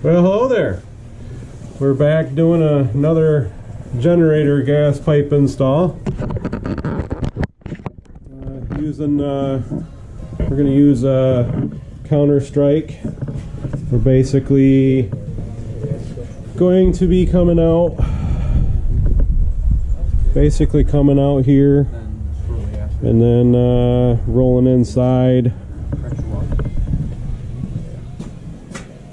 Well, hello there. We're back doing a, another generator gas pipe install. Uh, using, uh, we're going to use a Counter Strike. We're basically going to be coming out, basically coming out here and then uh, rolling inside.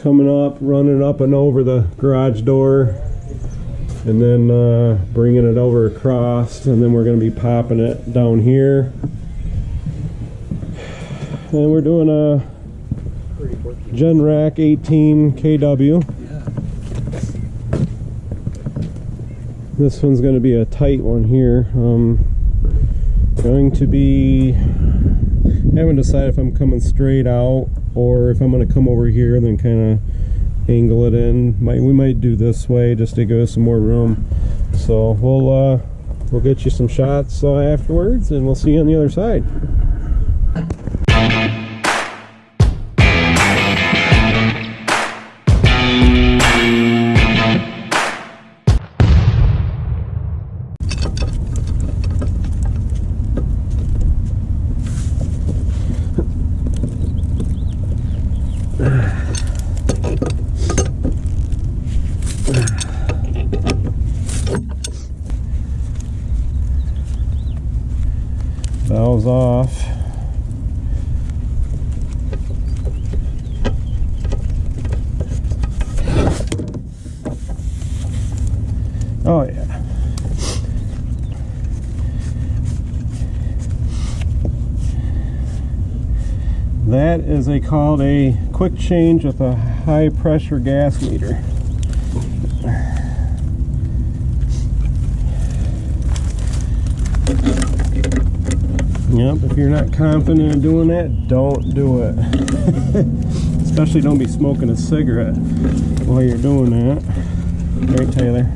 Coming up, running up and over the garage door, and then uh, bringing it over across, and then we're going to be popping it down here. And we're doing a Generac 18 KW. This one's going to be a tight one here. Um, going to be, I haven't decided if I'm coming straight out or if I'm going to come over here then kind of angle it in. Might we might do this way just to give us some more room. So we'll uh we'll get you some shots uh, afterwards and we'll see you on the other side valves off. Oh yeah. That is a called a quick change with a high pressure gas meter. Yep, if you're not confident in doing that, don't do it. Especially don't be smoking a cigarette while you're doing that. Right, Taylor?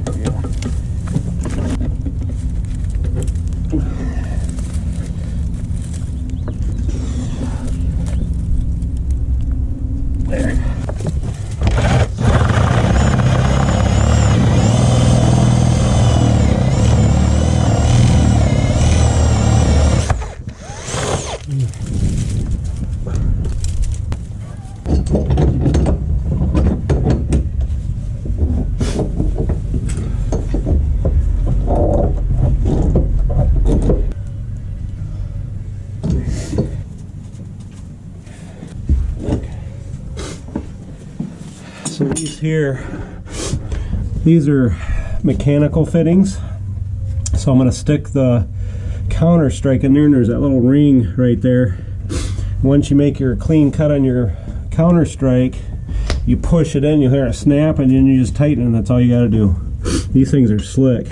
Here, these are mechanical fittings. So I'm going to stick the counter strike in there and there's that little ring right there. Once you make your clean cut on your counter strike, you push it in, you'll hear it snap and then you just tighten and that's all you got to do. These things are slick.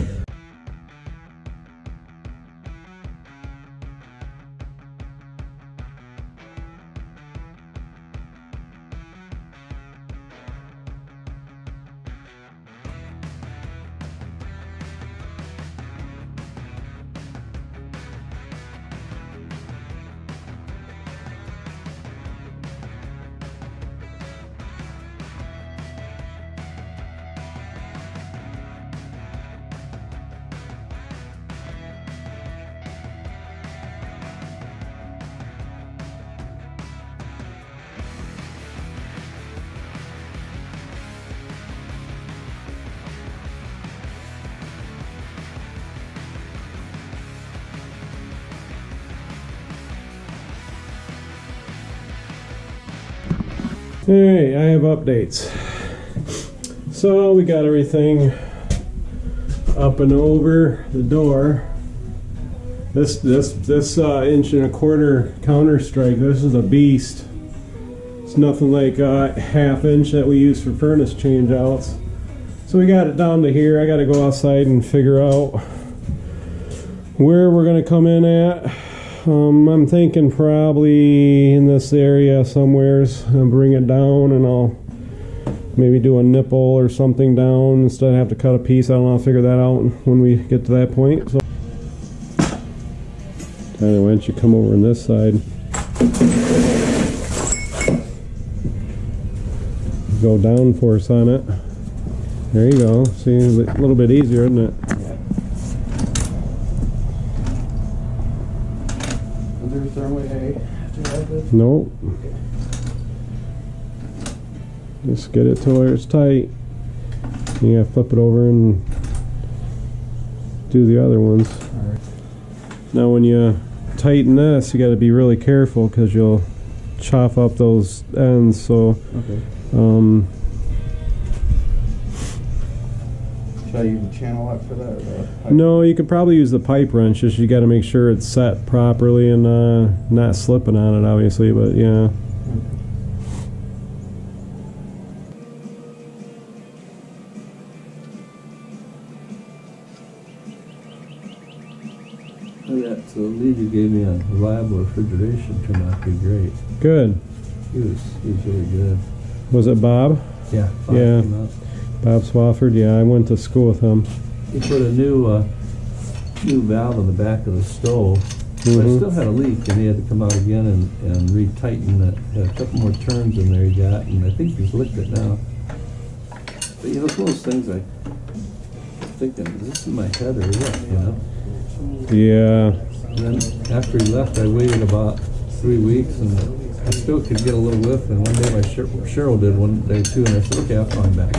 Hey, I have updates. So we got everything up and over the door. This this this uh, inch and a quarter counter strike. This is a beast. It's nothing like a half inch that we use for furnace change outs. So we got it down to here. I got to go outside and figure out where we're going to come in at. Um, I'm thinking probably in this area somewheres. I'll bring it down and I'll maybe do a nipple or something down instead of have to cut a piece. I don't know. I'll figure that out when we get to that point. So, Tyler, why don't you come over on this side? Go down force on it. There you go. See, a little bit easier, isn't it? Is there a certain way to have this? Nope. Just get it to where it's tight. You gotta flip it over and do the other ones. Now when you tighten this, you gotta be really careful because you'll chop up those ends. So, Okay. um, I use a channel lock for that or the? no, you could probably use the pipe wrench. Just you gotta make sure it's set properly and uh, not slipping on it, obviously. But yeah. That so the lead you gave me on reliable refrigeration turned out to be great. Good. He was he was really good. Was it Bob? Yeah. Yeah. Bob Swafford? Yeah, I went to school with him. He put a new uh, new valve on the back of the stove. But it Mhm. still had a leak, and he had to come out again and, and retighten it. Had a couple more turns in there he got, and I think he's licked it now. But you know, it's one of those things I thinking, is this in my head or what? You know. Yeah. And then after he left, I waited about three weeks, and I still could get a little whiff. And one day my Cheryl did one day too, and I said, "Okay, I'll call him back."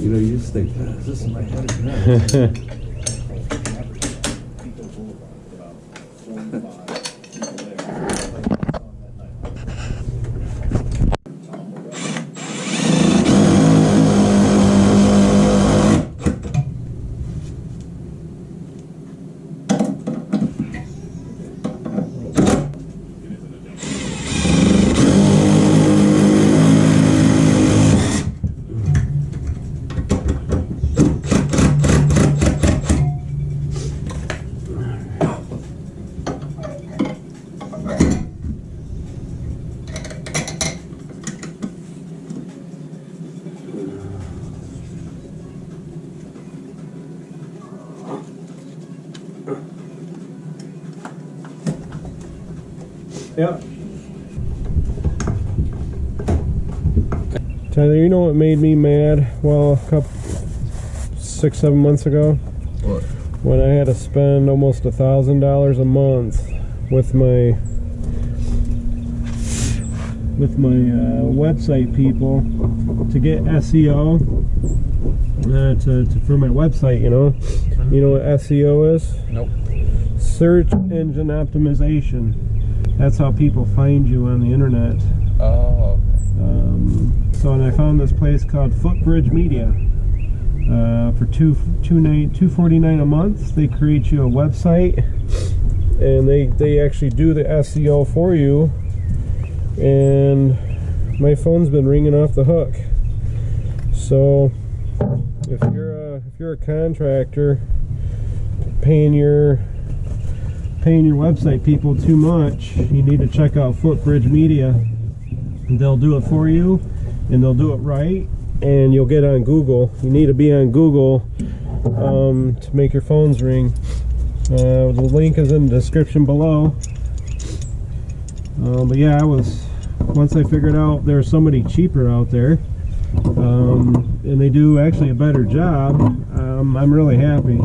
You know, you just think, "Ah, "Is this in my head or not?" Yeah. Tyler, you know what made me mad? Well, a couple, six, seven months ago, What? when I had to spend almost a thousand dollars a month with my with my uh, website people to get SEO uh, to, to for my website. You know, you know what SEO is? Nope. Search engine optimization. That's how people find you on the internet. Oh, Um, so, and I found this place called Footbridge Media. Uh, for two two nine two forty nine a month, they create you a website, and they they actually do the SEO for you. And my phone's been ringing off the hook. So, if you're a if you're a contractor, paying your paying your website people too much, you need to check out Footbridge Media. They'll do it for you, and they'll do it right, and you'll get on Google. You need to be on Google um, to make your phones ring. Uh, the link is in the description below. Uh, but yeah, I was once I figured out there's somebody cheaper out there, um, and they do actually a better job. Um, I'm really happy.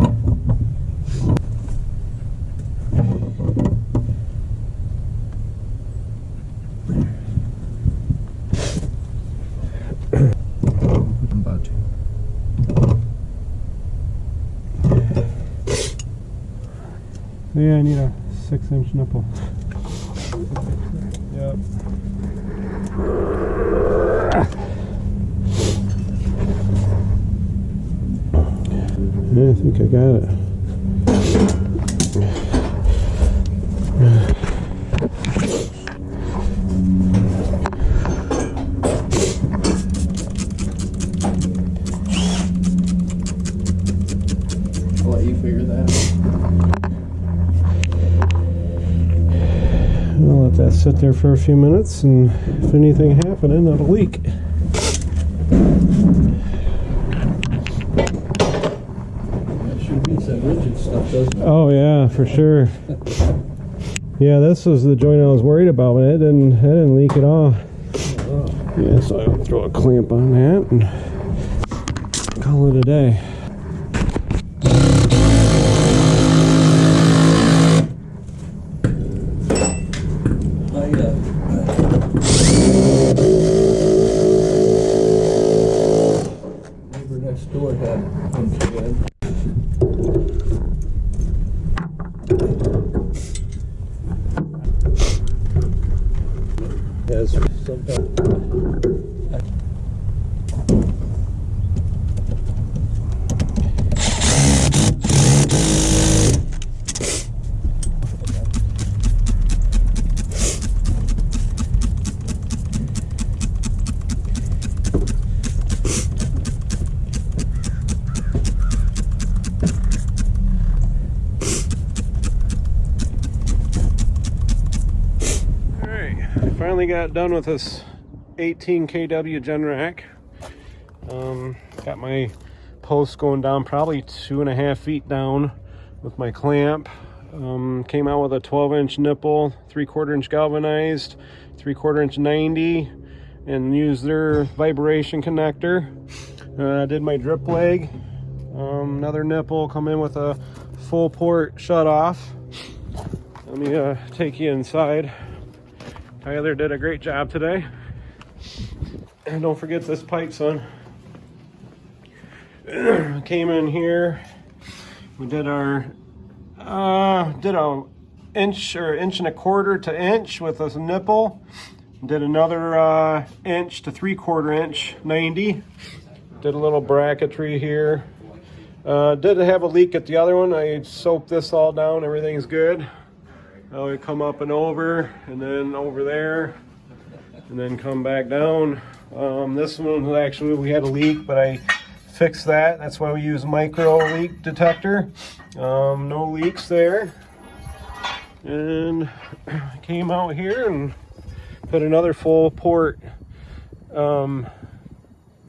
Yeah, I need a six inch nipple. Yep. Yeah, I think I got it. I'll let you figure that out. I'll let that sit there for a few minutes, and if anything happening, it'll leak. That sure beats that rigid stuff? Oh yeah, for sure. Yeah, this was the joint I was worried about, but it didn't. It didn't leak at all. Oh. Yeah, so I'll throw a clamp on that and call it a day. I, uh, neighbor next door had one again. Has sometimes. All right, I finally got done with this 18 kW Generac. Um, got my post going down probably two and a half feet down with my clamp. Um, came out with a 12 inch nipple, three quarter inch galvanized, three quarter inch 90, and used their vibration connector. Uh, did my drip leg. Um, another nipple, come in with a full port shut off. Let me uh, take you inside. Tyler did a great job today. And don't forget this pipe, son. Came in here. We did our uh did a inch or inch and a quarter to inch with a nipple. Did another uh inch to three quarter inch 90. Did a little bracketry here. Uh, did have a leak at the other one. I soaped this all down. Everything's good. Now we come up and over, and then over there, and then come back down. Um, this one actually we had a leak, but I fixed that. That's why we use micro leak detector. Um, no leaks there. And came out here and put another full port um,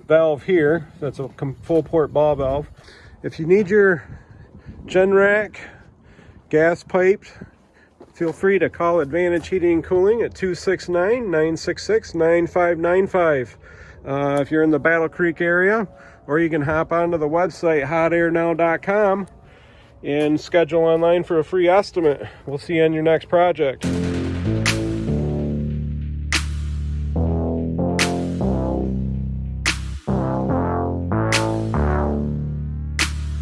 valve here. That's a full port ball valve. If you need your Generac gas piped, feel free to call Advantage Heating and Cooling at 269-966-9595. Uh, if you're in the Battle Creek area, or you can hop onto the website hotairnow.com and schedule online for a free estimate. We'll see you on your next project.